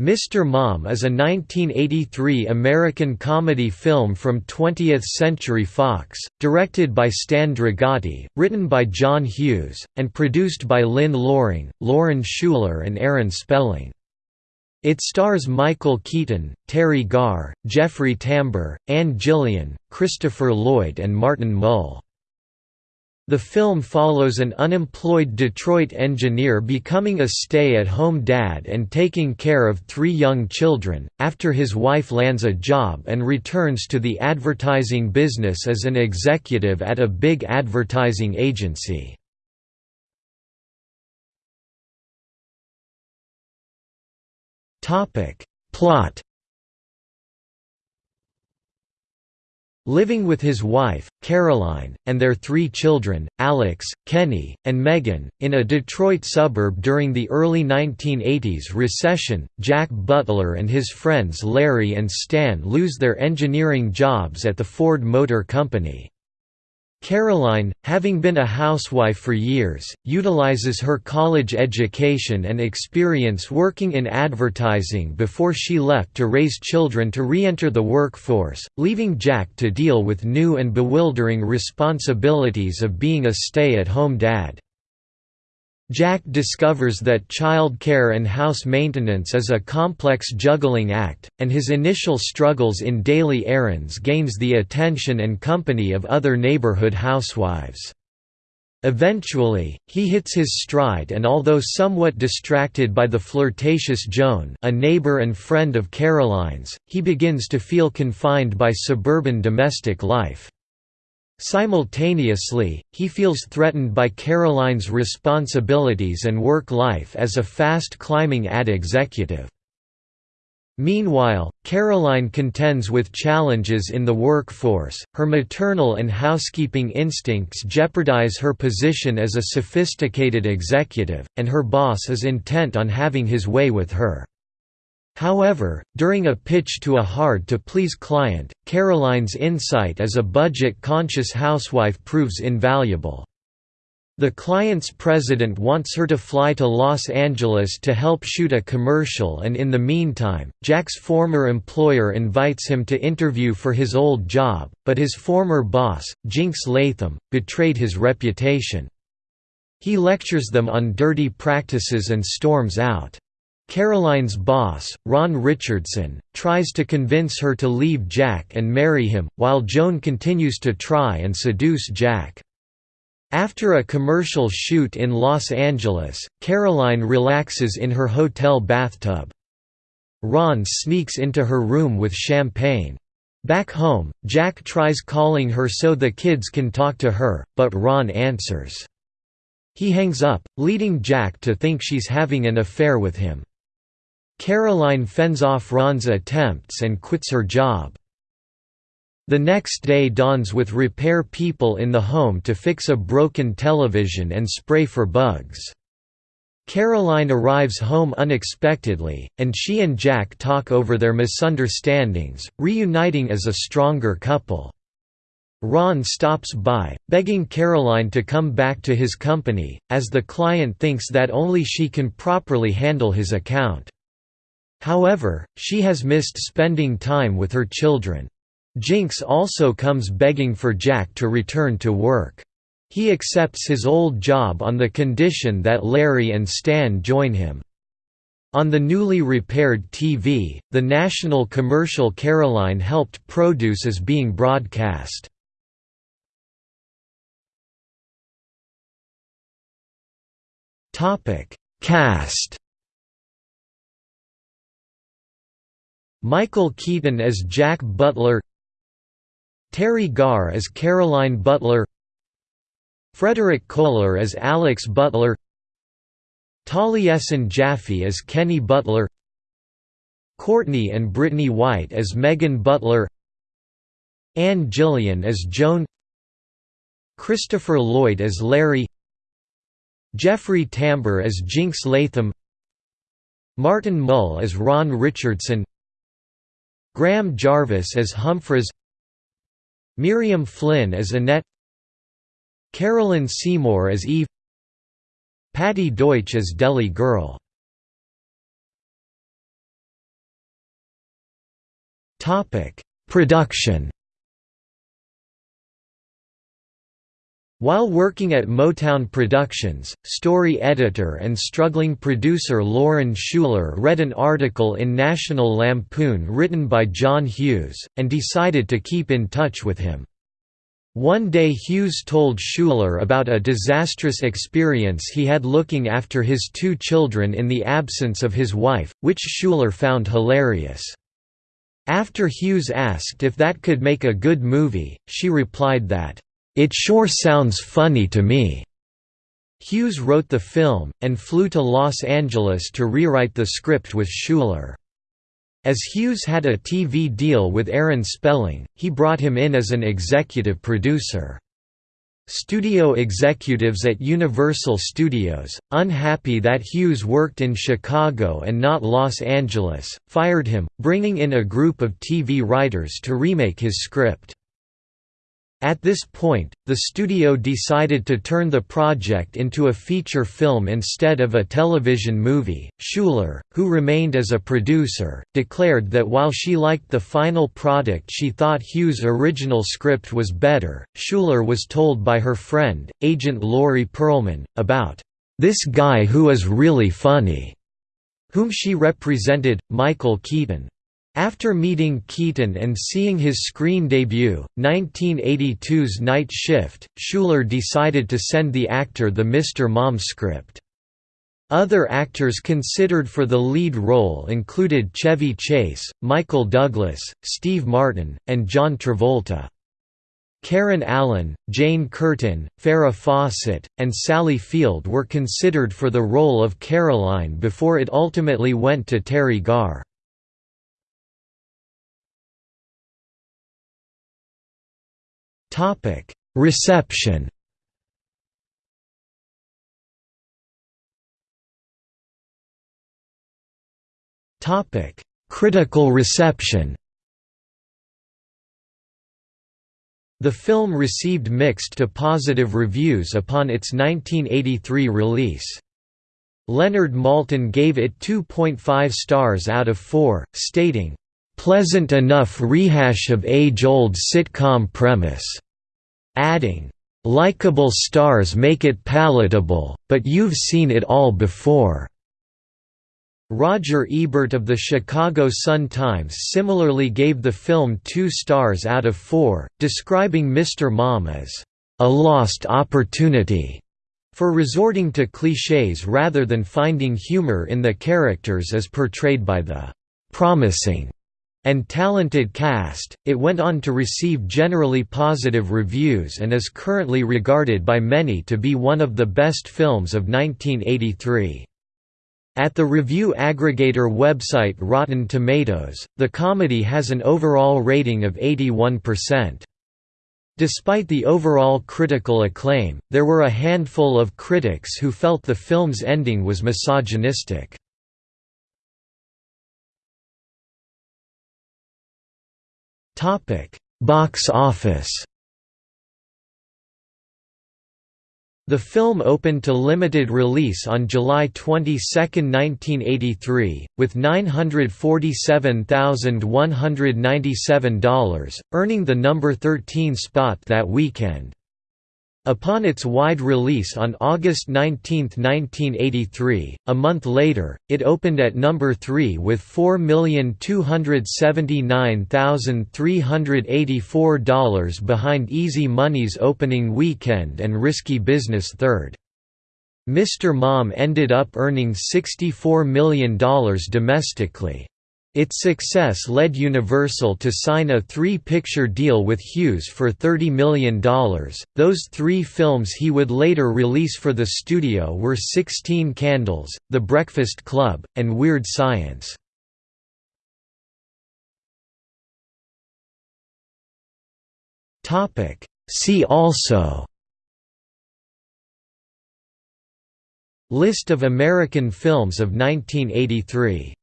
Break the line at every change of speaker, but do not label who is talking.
Mr. Mom is a 1983 American comedy film from 20th Century Fox, directed by Stan Dragoti, written by John Hughes, and produced by Lynn Loring, Lauren Shuler and Aaron Spelling. It stars Michael Keaton, Teri Garr, Jeffrey Tambor, Anne Jillian, Christopher Lloyd and Martin Mull. The film follows an unemployed Detroit engineer becoming a stay-at-home dad and taking care of three young children, after his wife lands a job and returns to the advertising business as an executive at a big advertising agency. Plot Living with his wife, Caroline, and their three children, Alex, Kenny, and Megan, in a Detroit suburb during the early 1980s recession, Jack Butler and his friends Larry and Stan lose their engineering jobs at the Ford Motor Company. Caroline, having been a housewife for years, utilizes her college education and experience working in advertising before she left to raise children to re-enter the workforce, leaving Jack to deal with new and bewildering responsibilities of being a stay-at-home dad. Jack discovers that child care and house maintenance is a complex juggling act, and his initial struggles in daily errands gains the attention and company of other neighborhood housewives. Eventually, he hits his stride and although somewhat distracted by the flirtatious Joan a neighbor and friend of Caroline's, he begins to feel confined by suburban domestic life. Simultaneously, he feels threatened by Caroline's responsibilities and work life as a fast-climbing ad executive. Meanwhile, Caroline contends with challenges in the workforce, her maternal and housekeeping instincts jeopardize her position as a sophisticated executive, and her boss is intent on having his way with her. However, during a pitch to a hard-to-please client, Caroline's insight as a budget-conscious housewife proves invaluable. The client's president wants her to fly to Los Angeles to help shoot a commercial and in the meantime, Jack's former employer invites him to interview for his old job, but his former boss, Jinx Latham, betrayed his reputation. He lectures them on dirty practices and storms out. Caroline's boss, Ron Richardson, tries to convince her to leave Jack and marry him, while Joan continues to try and seduce Jack. After a commercial shoot in Los Angeles, Caroline relaxes in her hotel bathtub. Ron sneaks into her room with champagne. Back home, Jack tries calling her so the kids can talk to her, but Ron answers. He hangs up, leading Jack to think she's having an affair with him. Caroline fends off Ron's attempts and quits her job. The next day dawns with repair people in the home to fix a broken television and spray for bugs. Caroline arrives home unexpectedly, and she and Jack talk over their misunderstandings, reuniting as a stronger couple. Ron stops by, begging Caroline to come back to his company, as the client thinks that only she can properly handle his account. However, she has missed spending time with her children. Jinx also comes begging for Jack to return to work. He accepts his old job on the condition that Larry and Stan join him. On the newly repaired TV, the national commercial Caroline helped produce is being broadcast. Cast Michael Keaton as Jack Butler Teri Garr as Caroline Butler Frederick Koehler as Alex Butler Taliesin Jaffe as Kenny Butler Courtney and Brittany White as Megan Butler Anne Jillian as Joan Christopher Lloyd as Larry Jeffrey Tambor as Jinx Latham Martin Mull as Ron Richardson Graham Jarvis as Humphreys Miriam Flynn as Annette Carolyn Seymour as Eve Patti Deutsch as Deli Girl. Production. While working at Motown Productions, story editor and struggling producer Lauren Shuler read an article in National Lampoon written by John Hughes, and decided to keep in touch with him. One day Hughes told Shuler about a disastrous experience he had looking after his two children in the absence of his wife, which Shuler found hilarious. After Hughes asked if that could make a good movie, she replied that, it sure sounds funny to me." Hughes wrote the film, and flew to Los Angeles to rewrite the script with Shuler. As Hughes had a TV deal with Aaron Spelling, he brought him in as an executive producer. Studio executives at Universal Studios, unhappy that Hughes worked in Chicago and not Los Angeles, fired him, bringing in a group of TV writers to remake his script. At this point, the studio decided to turn the project into a feature film instead of a television movie. Shuler, who remained as a producer, declared that while she liked the final product, she thought Hughes' original script was better. Shuler was told by her friend, agent Laurie Perlman, about this guy who is really funny, whom she represented, Michael Keaton. After meeting Keaton and seeing his screen debut, 1982's Night Shift, Shuler decided to send the actor the Mr. Mom script. Other actors considered for the lead role included Chevy Chase, Michael Douglas, Steve Martin, and John Travolta. Karen Allen, Jane Curtin, Farrah Fawcett, and Sally Field were considered for the role of Caroline before it ultimately went to Teri Garr. Topic: Reception. Topic: Critical reception. The film received mixed to positive reviews upon its 1983 release. Leonard Maltin gave it 2.5 stars out of 4, stating, "...pleasant enough rehash of age-old sitcom premise." Adding, "...likable stars make it palatable, but you've seen it all before." Roger Ebert of the Chicago Sun-Times similarly gave the film two stars out of four, describing Mr. Mom as, "...a lost opportunity." for resorting to clichés rather than finding humor in the characters as portrayed by the "...promising." and talented cast, it went on to receive generally positive reviews and is currently regarded by many to be one of the best films of 1983. At the review aggregator website Rotten Tomatoes, the comedy has an overall rating of 81%. Despite the overall critical acclaim, there were a handful of critics who felt the film's ending was misogynistic. Topic: Box office. The film opened to limited release on July 22, 1983, with $947,197, earning the number 13 spot that weekend. Upon its wide release on August 19, 1983, a month later, it opened at number 3 with $4,279,384 behind Easy Money's opening weekend and Risky Business third. Mr. Mom ended up earning $64 million domestically. Its success led Universal to sign a three-picture deal with Hughes for $30 million. Those three films he would later release for the studio were Sixteen Candles, The Breakfast Club, and Weird Science. See also List of American films of 1983